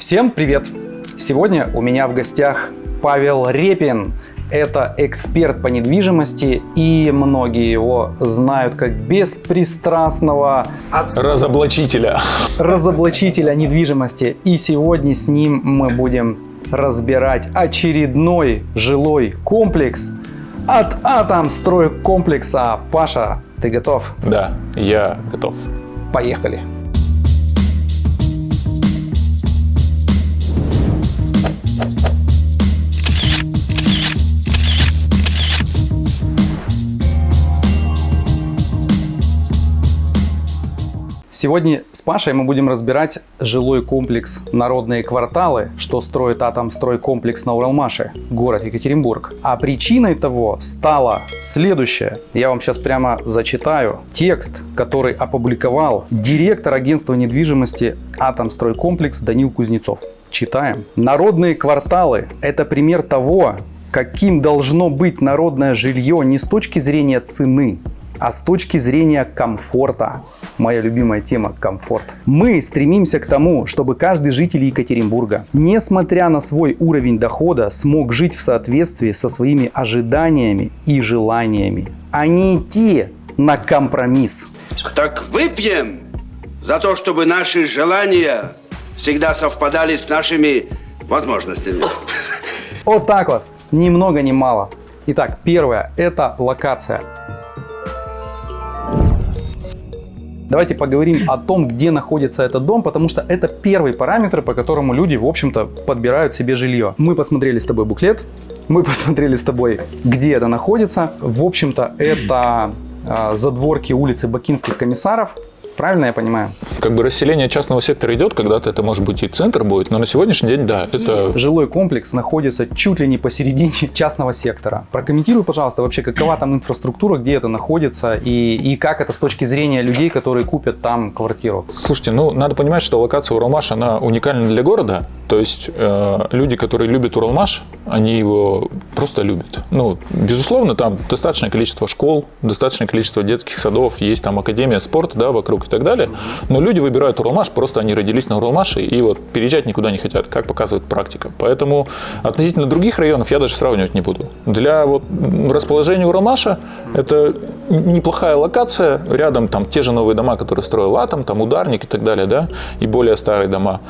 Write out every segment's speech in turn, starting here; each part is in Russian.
Всем привет! Сегодня у меня в гостях Павел Репин. Это эксперт по недвижимости, и многие его знают как беспристрастного Разоблачителя. разоблачителя недвижимости. И сегодня с ним мы будем разбирать очередной жилой комплекс от Атомстройкомплекса. Паша, ты готов? Да, я готов. Поехали! Сегодня с Пашей мы будем разбирать жилой комплекс «Народные кварталы», что строит Атомстройкомплекс на Уралмаше, город Екатеринбург. А причиной того стало следующее. Я вам сейчас прямо зачитаю текст, который опубликовал директор агентства недвижимости Атомстройкомплекс Данил Кузнецов. Читаем. Народные кварталы – это пример того, каким должно быть народное жилье не с точки зрения цены, а с точки зрения комфорта. Моя любимая тема – комфорт. Мы стремимся к тому, чтобы каждый житель Екатеринбурга, несмотря на свой уровень дохода, смог жить в соответствии со своими ожиданиями и желаниями, а не идти на компромисс. Так выпьем за то, чтобы наши желания всегда совпадали с нашими возможностями. Вот так вот, ни много ни мало. Итак, первое – это локация. Давайте поговорим о том, где находится этот дом, потому что это первый параметр, по которому люди, в общем-то, подбирают себе жилье. Мы посмотрели с тобой буклет, мы посмотрели с тобой, где это находится. В общем-то, это э, задворки улицы Бакинских комиссаров. Правильно я понимаю? Как бы расселение частного сектора идет, когда-то это может быть и центр будет, но на сегодняшний день, да, это... Жилой комплекс находится чуть ли не посередине частного сектора. Прокомментируй, пожалуйста, вообще, какова там инфраструктура, где это находится и, и как это с точки зрения людей, которые купят там квартиру. Слушайте, ну, надо понимать, что локация Уралмаш, она уникальна для города, то есть э, люди, которые любят Уралмаш, они его просто любят. Ну, безусловно, там достаточное количество школ, достаточное количество детских садов, есть там академия спорта, да, вокруг и так далее. Но люди выбирают Уралмаш, просто они родились на Уралмаше и вот переезжать никуда не хотят, как показывает практика. Поэтому относительно других районов я даже сравнивать не буду. Для вот расположения Уралмаша это неплохая локация, рядом там те же новые дома, которые строил Атом, там Ударник и так далее, да, и более старые дома.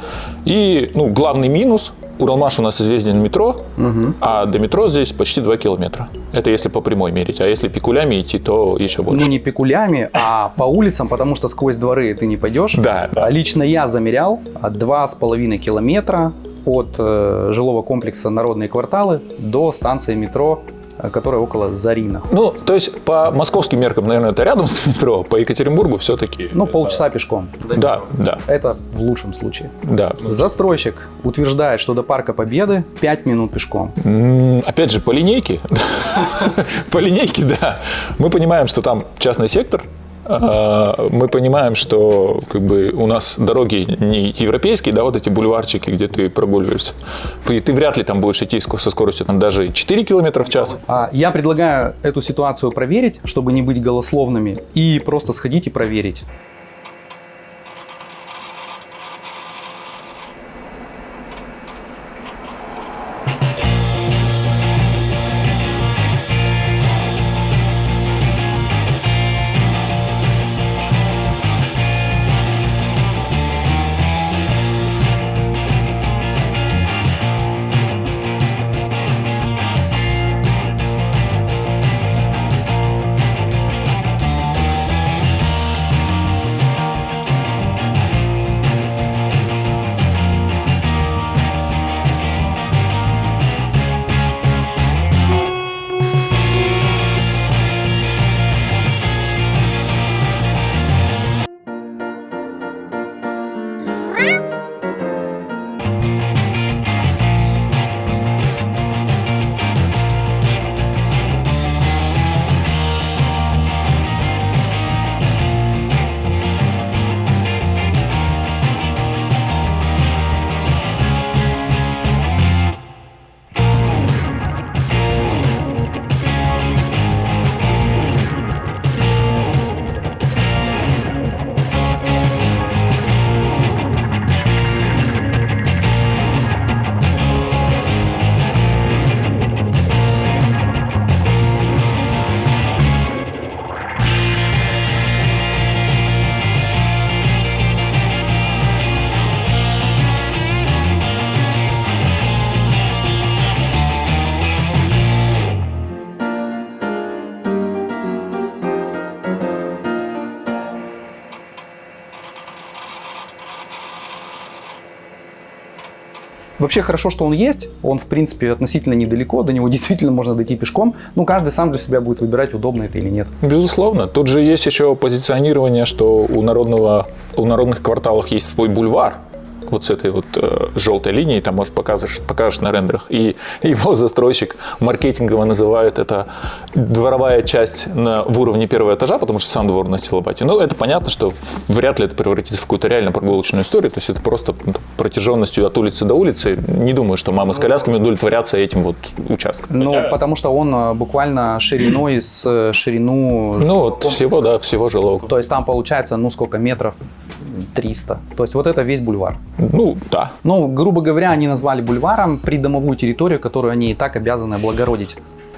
И, ну, главный минус Уралмаш у нас известен метро, угу. а до метро здесь почти 2 километра. Это если по прямой мерить. А если пикулями идти, то еще больше. Ну, не пикулями, а по улицам, потому что сквозь дворы ты не пойдешь. Да, да. Лично я замерял 2,5 километра от э, жилого комплекса «Народные кварталы» до станции метро которая около Зарина. Ну, то есть по московским меркам, наверное, это рядом с метро, по Екатеринбургу все-таки... Ну, полчаса пешком. Да, да. Это в лучшем случае. Да. Застройщик утверждает, что до Парка Победы 5 минут пешком. Опять же, по линейке, по линейке, да. Мы понимаем, что там частный сектор, мы понимаем, что как бы у нас дороги не европейские, да, вот эти бульварчики, где ты прогуливаешься. И ты вряд ли там будешь идти со скоростью там даже 4 км в час. А, я предлагаю эту ситуацию проверить, чтобы не быть голословными, и просто сходить и проверить. Вообще хорошо, что он есть. Он, в принципе, относительно недалеко. До него действительно можно дойти пешком. Ну, каждый сам для себя будет выбирать, удобно это или нет. Безусловно. Тут же есть еще позиционирование, что у, народного, у народных кварталов есть свой бульвар, вот с этой вот э, желтой линией, там, может, покажешь, покажешь на рендерах. И его застройщик маркетингово называет это дворовая часть на, в уровне первого этажа, потому что сам двор на Стилобате. Ну, это понятно, что вряд ли это превратится в какую-то реально прогулочную историю, то есть это просто ну, протяженностью от улицы до улицы. Не думаю, что мамы с колясками удовлетворятся этим вот участком. Ну, потому что он э, буквально шириной с э, ширину... Ну, вот всего, да, всего жилого. То есть там получается, ну, сколько метров? 300. То есть вот это весь бульвар. Ну, да. Ну, грубо говоря, они назвали бульваром придомовую территорию, которую они и так обязаны облагородить.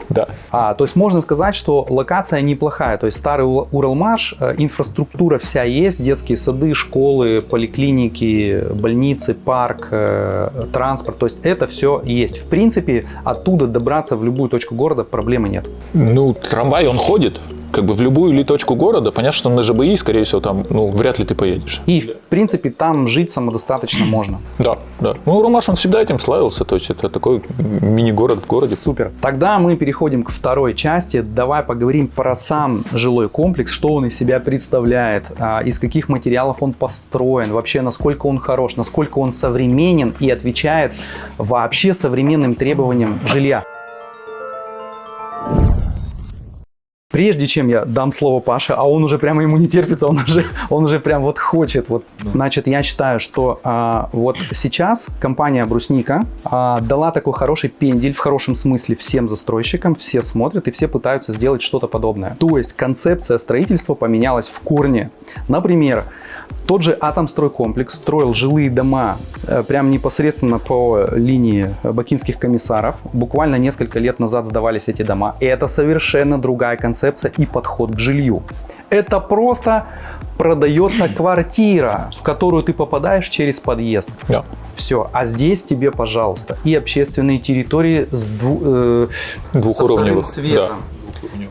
Да. А, то есть можно сказать, что локация неплохая. То есть старый Ур- Уралмаш, э, инфраструктура вся есть, детские сады, школы, поликлиники, больницы, парк, э, транспорт. То есть это все есть. В принципе, оттуда добраться в любую точку города проблемы нет. Ну, трамвай, он ходит, как бы в любую ли точку города, понятно, что на ЖБИ, скорее всего, там, ну, вряд ли ты поедешь. И, в принципе, там жить самодостаточно можно. Да, да. Ну, Уралмаш, он всегда этим славился, то есть это такой мини-город в городе. Супер. Тогда мы переходим к второй части. Давай поговорим про сам жилой комплекс, что он из себя представляет, а, из каких материалов он построен, вообще насколько он хорош, насколько он современен и отвечает вообще современным требованиям жилья. Прежде чем я дам слово Паше, а он уже прямо ему не терпится, он уже, он уже прям вот хочет. Вот. Значит, я считаю, что а, вот сейчас компания Брусника а, дала такой хороший пендель, в хорошем смысле, всем застройщикам, все смотрят и все пытаются сделать что-то подобное. То есть концепция строительства поменялась в корне. Например, тот же Атомстройкомплекс строил жилые дома э, прям непосредственно по линии бакинских комиссаров. Буквально несколько лет назад сдавались эти дома. И это совершенно другая концепция и подход к жилью. Это просто продается квартира, в которую ты попадаешь через подъезд. Да. Все. А здесь тебе, пожалуйста, и общественные территории с дву- э, Двухуровневых, светом.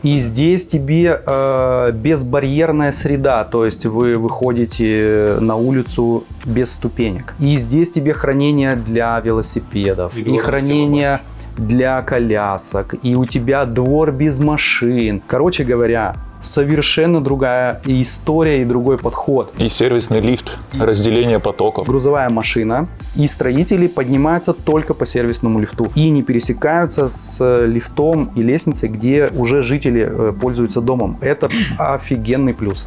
И здесь тебе э, безбарьерная среда, то есть вы выходите на улицу без ступенек. И здесь тебе хранение для велосипедов, и, хранение для колясок, и у тебя двор без машин. Короче говоря, совершенно другая и история, и другой подход. И сервисный лифт, разделение потоков. Грузовая машина и строители поднимаются только по сервисному лифту и не пересекаются с лифтом и лестницей, где уже жители э, пользуются домом. Это офигенный плюс.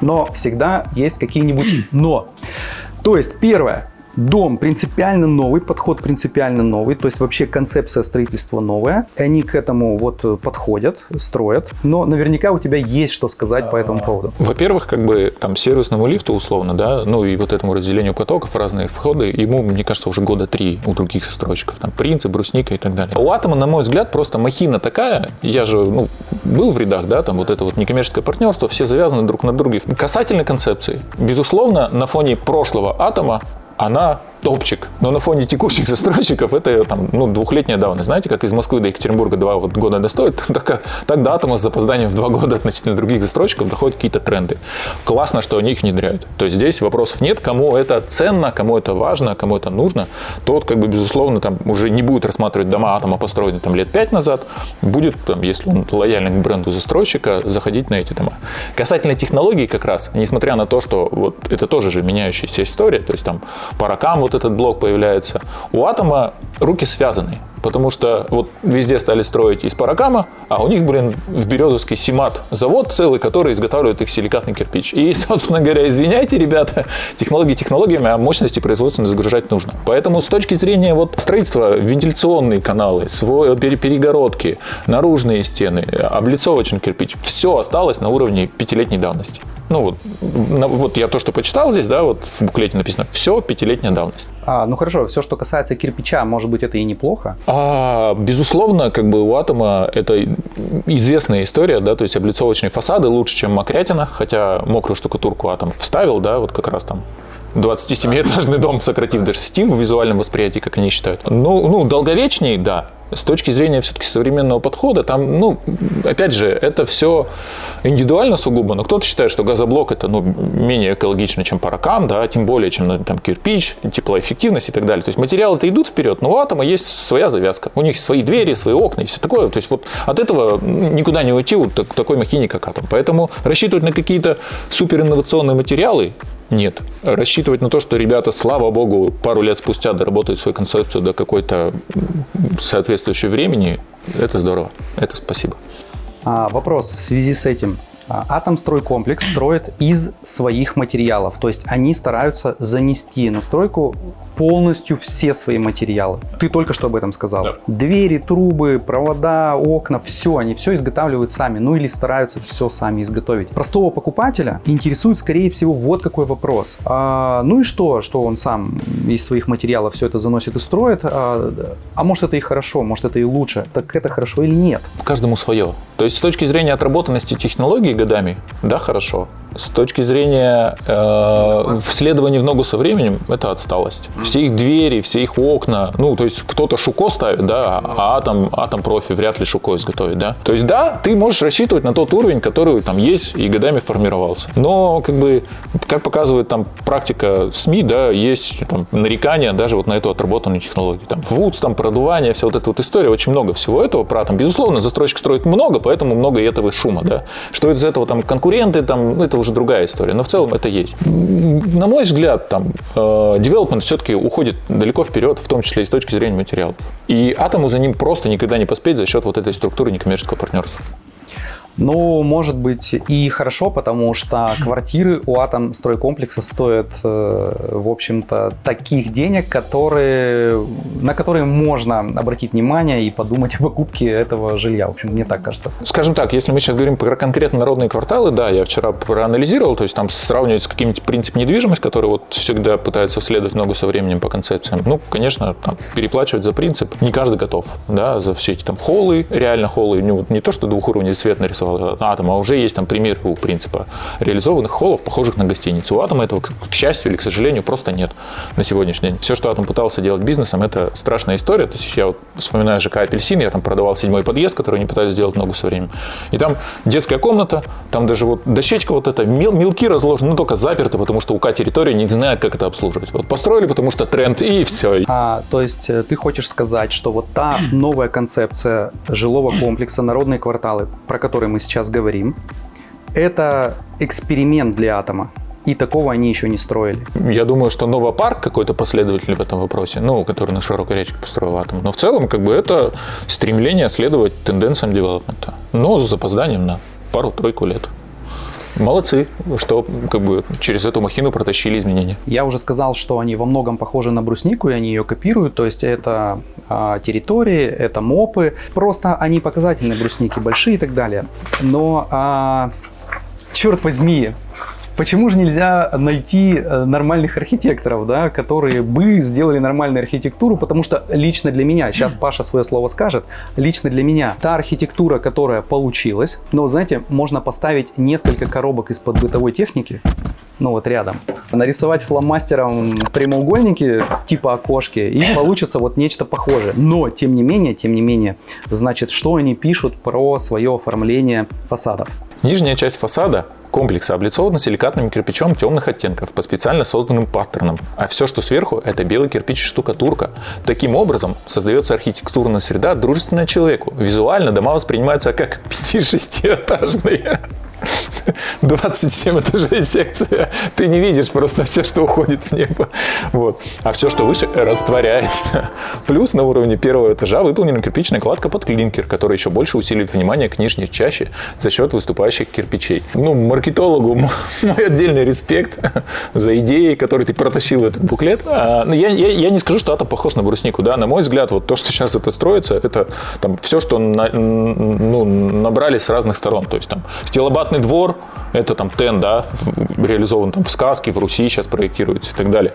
Но всегда есть какие-нибудь но. То есть, первое, Дом принципиально новый, подход принципиально новый, то есть вообще концепция строительства новая. И они к этому вот подходят, строят. Но наверняка у тебя есть что сказать по этому поводу. Во-первых, как бы там сервисному лифту условно, да, ну и вот этому разделению потоков, разные входы, ему, мне кажется, уже года три у других застройщиков, там Принцип, Брусника и так далее. У Атома, на мой взгляд, просто махина такая, я же, ну, был в рядах, да, там вот это вот некоммерческое партнерство, все завязаны друг на друге. Касательно концепции, безусловно, на фоне прошлого Атома она топчик. Но на фоне текущих застройщиков это там, ну, двухлетняя давность. Знаете, как из Москвы до Екатеринбурга два вот года достоит, так, так до Атома с запозданием в два года относительно других застройщиков доходят какие-то тренды. Классно, что они их внедряют. То есть здесь вопросов нет, кому это ценно, кому это важно, кому это нужно. Тот, как бы, безусловно, там уже не будет рассматривать дома Атома, построенные там лет пять назад, будет, там, если он лояльный к бренду застройщика, заходить на эти дома. Касательно технологий как раз, несмотря на то, что вот это тоже же меняющаяся история, то есть там по ракам вот этот блок появляется, у Атома руки связаны. Потому что вот везде стали строить из паракама, а у них, блин, в Березовский Симат завод целый, который изготавливает их силикатный кирпич. И, собственно говоря, извиняйте, ребята, технологии технологиями, а мощности производственные загружать нужно. Поэтому с точки зрения вот строительства, вентиляционные каналы, свой, перегородки, наружные стены, облицовочный кирпич, все осталось на уровне пятилетней давности. Ну вот, вот я то, что почитал здесь, да, вот в буклете написано, все пятилетняя давность. А, ну хорошо, все, что касается кирпича, может быть, это и неплохо. А, безусловно, как бы у Атома это известная история, да, то есть облицовочные фасады лучше, чем мокрятина, хотя мокрую штукатурку Атом вставил, да, вот как раз там 27-этажный дом, сократив до 6 в визуальном восприятии, как они считают. Ну, ну долговечнее, да, С точки зрения все-таки современного подхода, там, ну, опять же, это все индивидуально сугубо, но кто-то считает, что газоблок это ну, менее экологично, чем паракам, да, тем более, чем ну, там, кирпич, теплоэффективность и так далее. То есть материалы-то идут вперед, но у атома есть своя завязка. У них свои двери, свои окна и все такое. То есть вот от этого никуда не уйти вот такой махине, как атом. Поэтому рассчитывать на какие-то суперинновационные материалы нет. Рассчитывать на то, что ребята, слава богу, пару лет спустя доработают свою концепцию до какой-то соответствующей времени, это здорово. Это спасибо. А, вопрос в связи с этим. А, Атомстройкомплекс строит из своих материалов, то есть они стараются занести на стройку полностью все свои материалы. Ты только что об этом сказал. Да. Двери, трубы, провода, окна, все, они все изготавливают сами, ну или стараются все сами изготовить. Простого покупателя интересует, скорее всего, вот какой вопрос. А, ну и что, что он сам из своих материалов все это заносит и строит? А, а может это и хорошо, может это и лучше. Так это хорошо или нет? Каждому свое. То есть с точки зрения отработанности технологий годами, да, хорошо. С точки зрения э, вследования в ногу со временем, это отсталость. Все их двери, все их окна, ну, то есть кто-то шуко ставит, да, а атом, атом профи вряд ли шуко изготовит, да. То есть, да, ты можешь рассчитывать на тот уровень, который там есть и годами формировался. Но, как бы, как показывает там практика СМИ, да, есть там нарекания даже вот на эту отработанную технологию. Там ВУЦ, там продувание, вся вот эта вот история, очень много всего этого про атом. Безусловно, застройщик строит много, поэтому много и этого шума, да. Что из этого там конкуренты, там, ну, это уже другая история. Но в целом это есть. На мой взгляд, там, э, development все-таки уходит далеко вперед, в том числе и с точки зрения материалов. И атому за ним просто никогда не поспеть за счет вот этой структуры некоммерческого партнерства. Ну, может быть и хорошо, потому что квартиры у Атомстройкомплекса стоят, э, в общем-то, таких денег, которые, на которые можно обратить внимание и подумать о покупке этого жилья. В общем, мне так кажется. Скажем так, если мы сейчас говорим про конкретно народные кварталы, да, я вчера проанализировал, то есть там сравнивать с каким-нибудь принципом недвижимость, который вот всегда пытается следовать много со временем по концепциям. Ну, конечно, там, переплачивать за принцип не каждый готов, да, за все эти там холлы, реально холлы, не, вот, не то, что двухуровневый свет нарисовал, нарисовал атом, а уже есть там примеры у принципа реализованных холлов, похожих на гостиницу. У атома этого, к счастью или к сожалению, просто нет на сегодняшний день. Все, что атом пытался делать бизнесом, это страшная история. То есть я вот вспоминаю ЖК «Апельсин», я там продавал седьмой подъезд, который они пытались сделать ногу со временем. И там детская комната, там даже вот дощечка вот эта, мел, мелки разложены, но только заперты, потому что УК территория не знает, как это обслуживать. Вот построили, потому что тренд, и все. А, то есть э, ты хочешь сказать, что вот та новая концепция жилого комплекса «Народные кварталы», про который мы сейчас говорим, это эксперимент для атома. И такого они еще не строили. Я думаю, что Новопарк какой-то последователь в этом вопросе, ну, который на широкой речке построил атом. Но в целом, как бы, это стремление следовать тенденциям девелопмента. Но с запозданием на пару-тройку лет. Молодцы, что как бы через эту махину протащили изменения. Я уже сказал, что они во многом похожи на бруснику, и они ее копируют. То есть это а, территории, это мопы. Просто они показательные брусники, большие и так далее. Но, а, черт возьми, Почему же нельзя найти э, нормальных архитекторов, да, которые бы сделали нормальную архитектуру? Потому что лично для меня, сейчас Паша свое слово скажет, лично для меня та архитектура, которая получилась, но, знаете, можно поставить несколько коробок из-под бытовой техники, ну вот рядом, нарисовать фломастером прямоугольники типа окошки, и получится вот нечто похожее. Но, тем не менее, тем не менее, значит, что они пишут про свое оформление фасадов? Нижняя часть фасада комплекса облицована силикатным кирпичом темных оттенков по специально созданным паттернам, а все, что сверху, это белый кирпич и штукатурка. Таким образом, создается архитектурная среда, дружественная человеку. Визуально дома воспринимаются как 5-6-этажные. 27 этажей секция. Ты не видишь просто все, что уходит в небо. Вот. А все, что выше, растворяется. Плюс на уровне первого этажа выполнена кирпичная кладка под клинкер, которая еще больше усиливает внимание к нижней чаще за счет выступающих кирпичей. Ну, маркетологу мой отдельный респект за идеи, которые ты протащил этот буклет. А, ну, я, я, я не скажу, что это похож на бруснику. Да? На мой взгляд, вот то, что сейчас это строится, это там, все, что на, ну, набрали с разных сторон. То есть там стилобатный двор, это там ТЭН, да, реализован там в сказке, в Руси сейчас проектируется и так далее.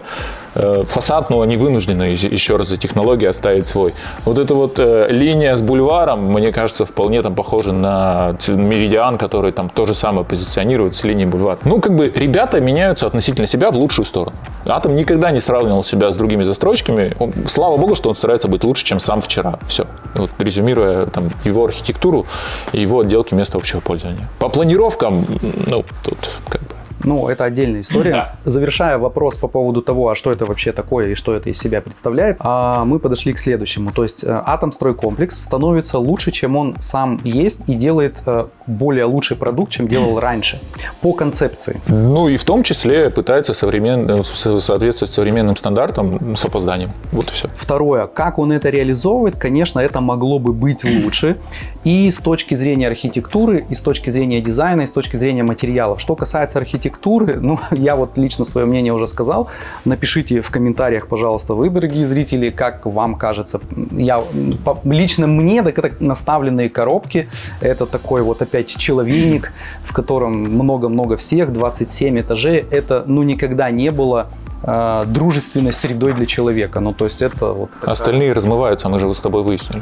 Э, фасад, но они вынуждены еще раз за технологией оставить свой. Вот эта вот э, линия с бульваром, мне кажется, вполне там похожа на меридиан, который там то же самое позиционирует с линией бульвара. Ну, как бы ребята меняются относительно себя в лучшую сторону. Атом никогда не сравнивал себя с другими застройщиками. Он- слава богу, что он старается быть лучше, чем сам вчера. Все. Вот резюмируя там его архитектуру и его отделки места общего пользования. По планировкам, ну, тут как бы Ну, это отдельная история. Да. Завершая вопрос по поводу того, а что это вообще такое и что это из себя представляет, а, мы подошли к следующему. То есть э, Атомстройкомплекс становится лучше, чем он сам есть и делает э, более лучший продукт, чем делал раньше. По концепции. Ну и в том числе пытается современ... со- соответствовать современным стандартам с опозданием. Вот и все. Второе, как он это реализовывает, конечно, это могло бы быть лучше. И с точки зрения архитектуры, и с точки зрения дизайна, и с точки зрения материалов. Что касается архитектуры, ну, я вот лично свое мнение уже сказал. Напишите в комментариях, пожалуйста, вы, дорогие зрители, как вам кажется. Я, по- лично мне, так это наставленные коробки. Это такой вот опять человейник, в котором много-много всех, 27 этажей. Это, ну, никогда не было э, дружественной средой для человека. Ну, то есть это вот... такая- Остальные размываются, мы же с тобой выяснили.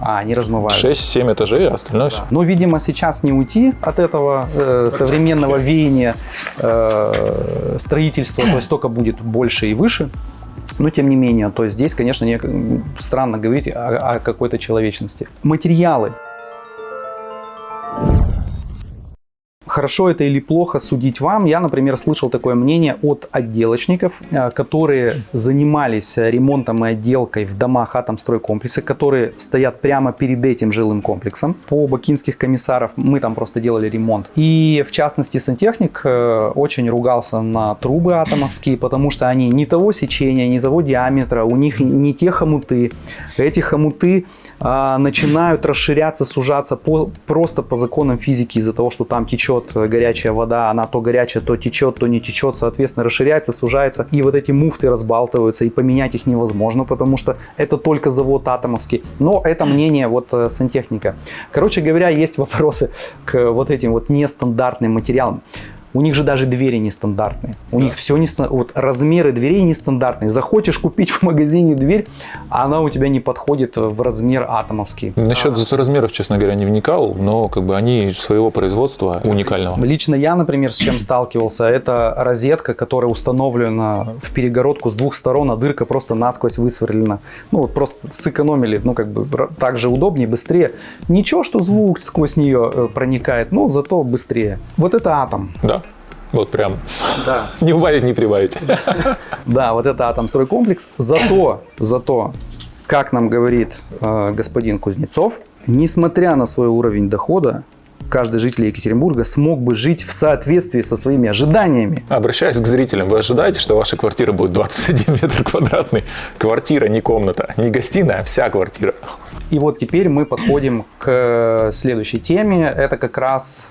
А, они размываются. 6-7 этажей, а остальное все. Но, видимо, сейчас не уйти от этого э, современного веяния э, строительства, то есть только будет больше и выше. Но тем не менее, то есть здесь, конечно, не, странно говорить о, о какой-то человечности. Материалы. Хорошо это или плохо судить вам. Я, например, слышал такое мнение от отделочников, э, которые занимались ремонтом и отделкой в домах атомстройкомплекса, которые стоят прямо перед этим жилым комплексом. По бакинских комиссаров мы там просто делали ремонт. И в частности сантехник э, очень ругался на трубы атомовские, потому что они не того сечения, не того диаметра, у них не те хомуты. Эти хомуты а, начинают расширяться, сужаться по, просто по законам физики из-за того, что там течет горячая вода, она то горячая, то течет, то не течет, соответственно, расширяется, сужается, и вот эти муфты разбалтываются, и поменять их невозможно, потому что это только завод атомовский. Но это мнение вот э, сантехника. Короче говоря, есть вопросы к вот этим вот нестандартным материалам. У них же даже двери нестандартные. У них все не вот размеры дверей нестандартные. Захочешь купить в магазине дверь, а она у тебя не подходит в размер атомовский. Насчет размеров, честно говоря, не вникал, но как бы они своего производства уникального. Лично я, например, с чем сталкивался, это розетка, которая установлена в перегородку с двух сторон, а дырка просто насквозь высверлена. Ну вот просто сэкономили, ну как бы так же удобнее, быстрее. Ничего, что звук сквозь нее э, проникает, но зато быстрее. Вот это атом. Да? Вот прям. Да. Не убавить, не прибавить. Да, вот это атомстройкомплекс. Зато, зато, как нам говорит э, господин Кузнецов, несмотря на свой уровень дохода, каждый житель Екатеринбурга смог бы жить в соответствии со своими ожиданиями. Обращаясь к зрителям, вы ожидаете, что ваша квартира будет 21 метр квадратный? Квартира, не комната, не гостиная, а вся квартира. И вот теперь мы подходим к следующей теме. Это как раз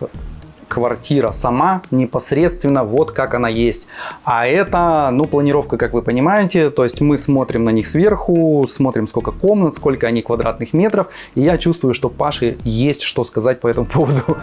квартира сама непосредственно вот как она есть. А это, ну, планировка, как вы понимаете, то есть мы смотрим на них сверху, смотрим сколько комнат, сколько они квадратных метров, и я чувствую, что Паше есть что сказать по этому поводу.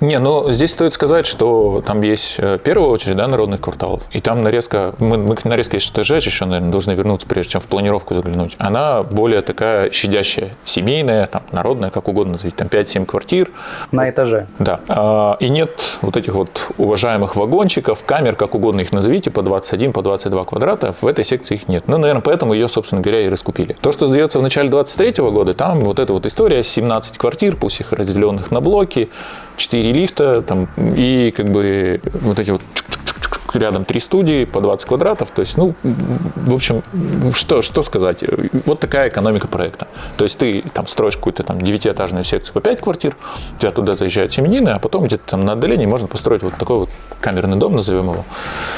Не, ну здесь стоит сказать, что там есть э, в первую очередь да, народных кварталов. И там нарезка, мы, мы к нарезке ШТЖ еще, наверное, должны вернуться, прежде чем в планировку заглянуть. Она более такая щадящая, семейная, там, народная, как угодно назовите, там 5-7 квартир. На этаже. Да. А, И нет вот этих вот уважаемых вагончиков, камер, как угодно их назовите, по 21, по 22 квадрата. В этой секции их нет. Ну, наверное, поэтому ее, собственно говоря, и раскупили. То, что сдается в начале 23 года, там вот эта вот история, 17 квартир, пусть их разделенных на блоки, 4 лифта, там, и как бы вот эти вот чук-чук-чук-чук, рядом три студии по 20 квадратов. То есть, ну, в общем, что, что сказать? Вот такая экономика проекта. То есть ты там строишь какую-то там девятиэтажную секцию по 5 квартир, у тебя туда заезжают семенины, а потом где-то там на отдалении можно построить вот такой вот камерный дом, назовем его,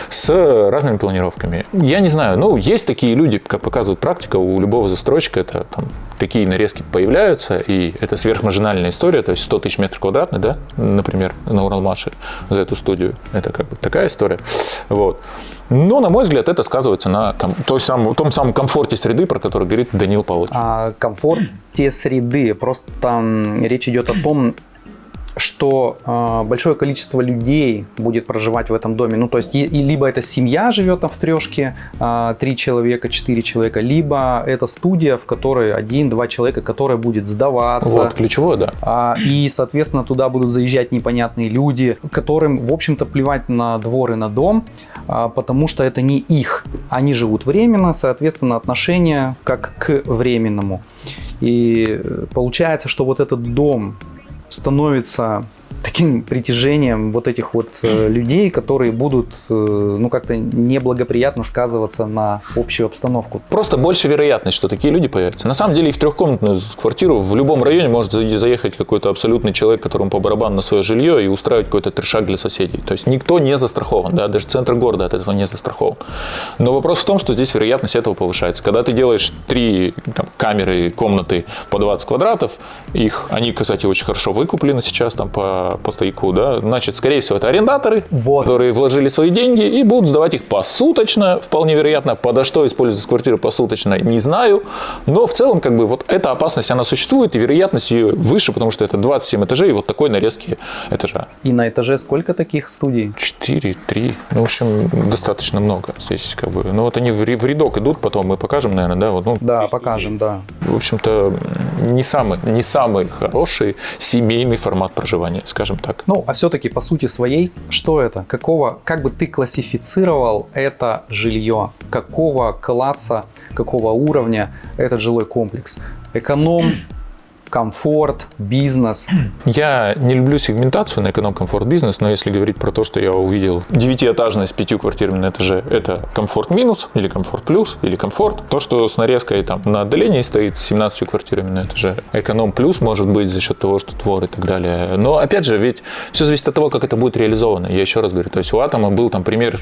с разными планировками. Я не знаю, ну, есть такие люди, как показывает практика, у любого застройщика это там такие нарезки появляются, и это сверхмаржинальная история, то есть 100 тысяч метров квадратных, да, например, на Уралмаше за эту студию. Это как бы такая история. Вот. Но, на мой взгляд, это сказывается на той самом, том самом комфорте среды, про который говорит Данил Павлович. А, комфорт те среды. Просто речь идет о том, что э, большое количество людей будет проживать в этом доме. Ну, то есть, и, и либо это семья живет там в трешке, э, три человека, четыре человека, либо это студия, в которой один-два человека, которая будет сдаваться. Вот, ключевое, да. А, и, соответственно, туда будут заезжать непонятные люди, которым, в общем-то, плевать на двор и на дом, а, потому что это не их. Они живут временно, соответственно, отношение как к временному. И э, получается, что вот этот дом становится таким притяжением вот этих вот э, людей, которые будут, э, ну, как-то неблагоприятно сказываться на общую обстановку. Просто больше вероятность, что такие люди появятся. На самом деле, и в трехкомнатную квартиру в любом районе может за- заехать какой-то абсолютный человек, которому по барабану на свое жилье и устраивать какой-то трешак для соседей. То есть никто не застрахован, да, даже центр города от этого не застрахован. Но вопрос в том, что здесь вероятность этого повышается. Когда ты делаешь три там, камеры, комнаты по 20 квадратов, их, они, кстати, очень хорошо выкуплены сейчас там по, по стояку, да, значит, скорее всего, это арендаторы, Вот. которые вложили свои деньги и будут сдавать их посуточно, вполне вероятно. Подо что используется квартира посуточно, не знаю. Но в целом, как бы, вот эта опасность, она существует, и вероятность ее выше, потому что это 27 этажей и вот такой нарезки этажа. И на этаже сколько таких студий? 4, 3, ну, в общем, достаточно много здесь, как бы. Ну, вот они в рядок идут, потом мы покажем, наверное, да? Вот, ну, Да, покажем, да. в общем-то, не самый, не самый хороший семейный формат проживания, скажем так. Ну, а все-таки по сути своей, что это? Какого, как бы ты классифицировал это жилье? Какого класса, какого уровня этот жилой комплекс? Эконом, комфорт, бизнес. Я не люблю сегментацию на эконом-комфорт бизнес, но если говорить про то, что я увидел девятиэтажное с пятью квартирами на этаже, это комфорт минус или комфорт плюс или комфорт. То, что с нарезкой там на отдалении стоит с 17 квартирами на этаже, эконом плюс может быть за счет того, что двор и так далее. Но опять же, ведь все зависит от того, как это будет реализовано. Я еще раз говорю, то есть у Атома был там пример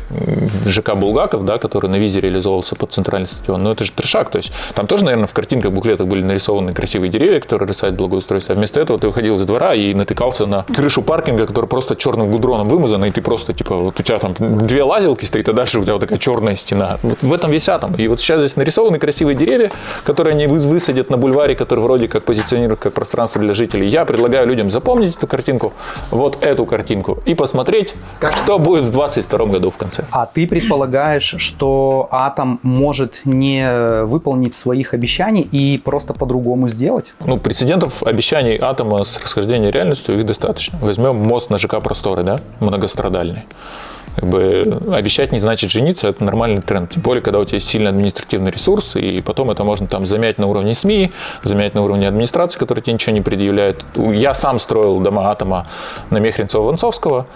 ЖК Булгаков, да, который на визе реализовывался под центральный стадион. Но это же трешак, то есть там тоже, наверное, в картинках, буклетах были нарисованы красивые деревья, которые сайт благоустройства. Вместо этого ты выходил из двора и натыкался на крышу паркинга, который просто черным гудроном вымазан, и ты просто, типа, вот у тебя там две лазилки стоит, а дальше у тебя вот такая черная стена. Вот в этом весь атом. И вот сейчас здесь нарисованы красивые деревья, которые они вы- высадят на бульваре, который вроде как позиционируют как пространство для жителей. Я предлагаю людям запомнить эту картинку, вот эту картинку, и посмотреть, что будет в 2022 году в конце. А ты предполагаешь, что Атом может не выполнить своих обещаний и просто по-другому сделать? Ну, прецедентов обещаний атома с расхождением реальностью их достаточно. Возьмем мост на ЖК Просторы, да, многострадальный. Как бы обещать не значит жениться, это нормальный тренд. Тем более, когда у тебя есть сильный административный ресурс, и потом это можно там замять на уровне СМИ, замять на уровне администрации, которая тебе ничего не предъявляет. Я сам строил дома атома на Мехринцева-Вонцовского.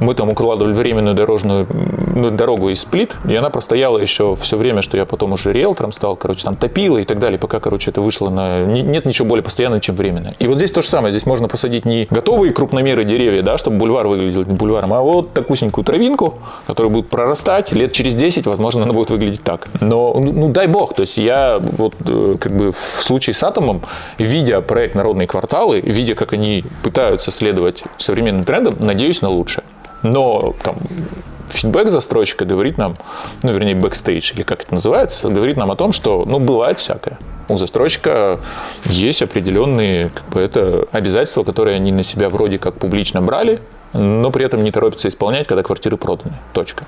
Мы там укладывали временную дорожную ну, дорогу из плит, и она простояла еще все время, что я потом уже риэлтором стал, короче, там топила и так далее, пока, короче, это вышло на... не- Нет ничего более постоянного, чем временное. И вот здесь то же самое, здесь можно посадить не готовые крупномеры деревья, да, чтобы бульвар выглядел бульваром, а вот такусенькую травинку, которая будет прорастать, лет через 10, возможно, она будет выглядеть так. Но, ну, ну, дай бог, то есть я вот э, как бы в случае с Атомом, видя проект «Народные кварталы», видя, как они пытаются следовать современным трендам, надеюсь на лучшее. Но там фидбэк застройщика говорит нам, ну, вернее, бэкстейдж, или как это называется, говорит нам о том, что, ну, бывает всякое. У застройщика есть определенные, как бы, это обязательства, которые они на себя вроде как публично брали, но при этом не торопятся исполнять, когда квартиры проданы. Точка.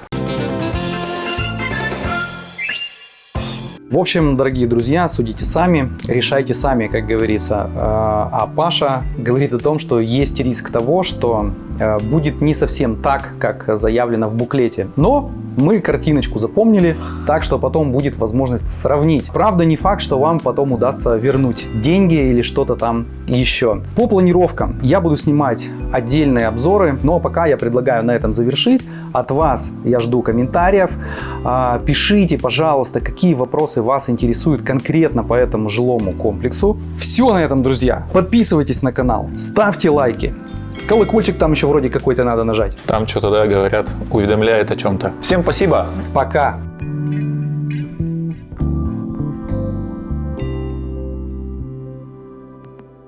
В общем, дорогие друзья, судите сами, решайте сами, как говорится. Э, А Паша говорит о том, что есть риск того, что э, будет не совсем так, как заявлено в буклете. Но мы картиночку запомнили, так что потом будет возможность сравнить. Правда, не факт, что вам потом удастся вернуть деньги или что-то там еще. По планировкам я буду снимать отдельные обзоры, но пока я предлагаю на этом завершить. От вас я жду комментариев. А, Пишите, пожалуйста, какие вопросы вас интересуют конкретно по этому жилому комплексу. Все на этом, друзья. Подписывайтесь на канал, ставьте лайки. Колокольчик там еще вроде какой-то надо нажать. Там что-то, да, говорят, уведомляет о чем-то. Всем спасибо! Пока!